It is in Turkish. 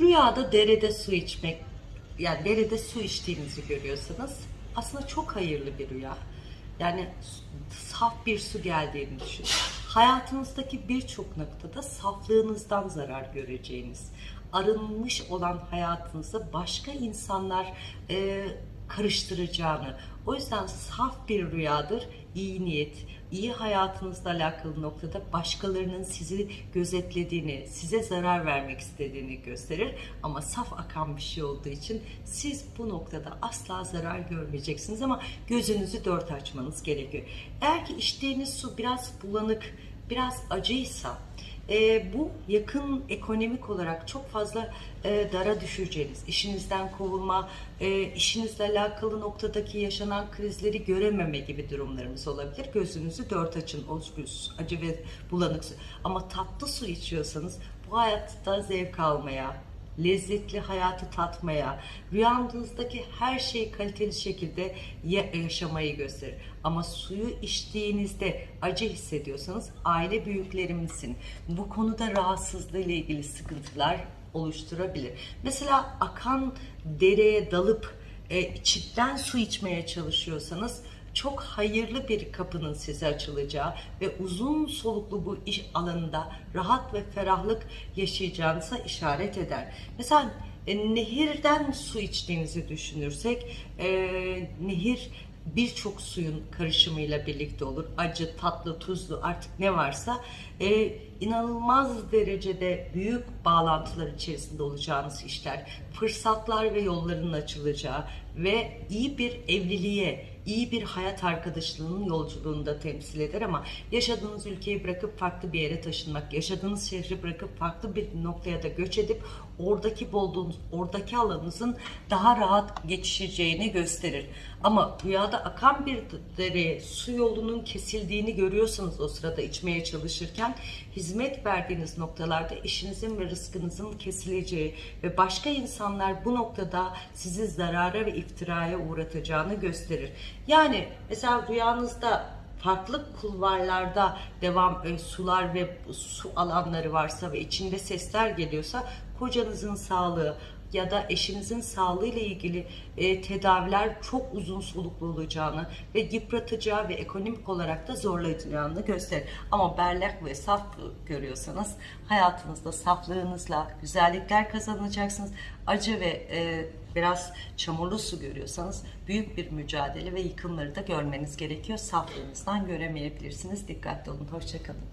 Rüyada derede su içmek, yani derede su içtiğinizi görüyorsanız aslında çok hayırlı bir rüya. Yani saf bir su geldiğini düşünün. Hayatınızdaki birçok noktada saflığınızdan zarar göreceğiniz, arınmış olan hayatınızda başka insanlar e, karıştıracağını, o yüzden saf bir rüyadır, iyi niyet, iyi hayatınızla alakalı noktada başkalarının sizi gözetlediğini, size zarar vermek istediğini gösterir. Ama saf akan bir şey olduğu için siz bu noktada asla zarar görmeyeceksiniz ama gözünüzü dört açmanız gerekiyor. Eğer ki içtiğiniz su biraz bulanık, biraz acıysa, e, bu yakın ekonomik olarak çok fazla e, dara düşeceğiniz, işinizden kovulma, e, işinizle alakalı noktadaki yaşanan krizleri görememe gibi durumlarımız olabilir. Gözünüzü dört açın, o acı ve bulanık su. Ama tatlı su içiyorsanız bu hayatta zevk almaya, lezzetli hayatı tatmaya, rüyanızdaki her şeyi kaliteli şekilde yaşamayı gösterir. Ama suyu içtiğinizde acı hissediyorsanız aile büyüklerimizin bu konuda rahatsızlığı ile ilgili sıkıntılar oluşturabilir. Mesela akan dereye dalıp e, içinden su içmeye çalışıyorsanız çok hayırlı bir kapının size açılacağı ve uzun soluklu bu iş alanında rahat ve ferahlık yaşayacağınıza işaret eder. Mesela e, nehirden su içtiğinizi düşünürsek, e, nehir birçok suyun karışımıyla birlikte olur. Acı, tatlı, tuzlu artık ne varsa e, inanılmaz derecede büyük bağlantılar içerisinde olacağınız işler, fırsatlar ve yolların açılacağı ve iyi bir evliliğe, iyi bir hayat arkadaşlığının yolculuğunu da temsil eder ama yaşadığınız ülkeyi bırakıp farklı bir yere taşınmak, yaşadığınız şehri bırakıp farklı bir noktaya da göç edip oradaki bulduğunuz, oradaki alanınızın daha rahat geçişeceğini gösterir. Ama rüyada akan bir dere, su yolunun kesildiğini görüyorsanız o sırada içmeye çalışırken hizmet verdiğiniz noktalarda işinizin ve rızkınızın kesileceği ve başka insanlar bu noktada sizi zarara ve iftiraya uğratacağını gösterir. Yani mesela rüyanızda farklı kulvarlarda devam e, sular ve su alanları varsa ve içinde sesler geliyorsa kocanızın sağlığı ya da eşinizin sağlığı ile ilgili e, tedaviler çok uzun soluklu olacağını ve yıpratacağı ve ekonomik olarak da zorlayacağını gösterir. Ama berlak ve saf görüyorsanız hayatınızda saflığınızla güzellikler kazanacaksınız. Acı ve e, biraz çamurlu su görüyorsanız büyük bir mücadele ve yıkımları da görmeniz gerekiyor. Saflığınızdan göremeyebilirsiniz. Dikkatli olun. Hoşçakalın.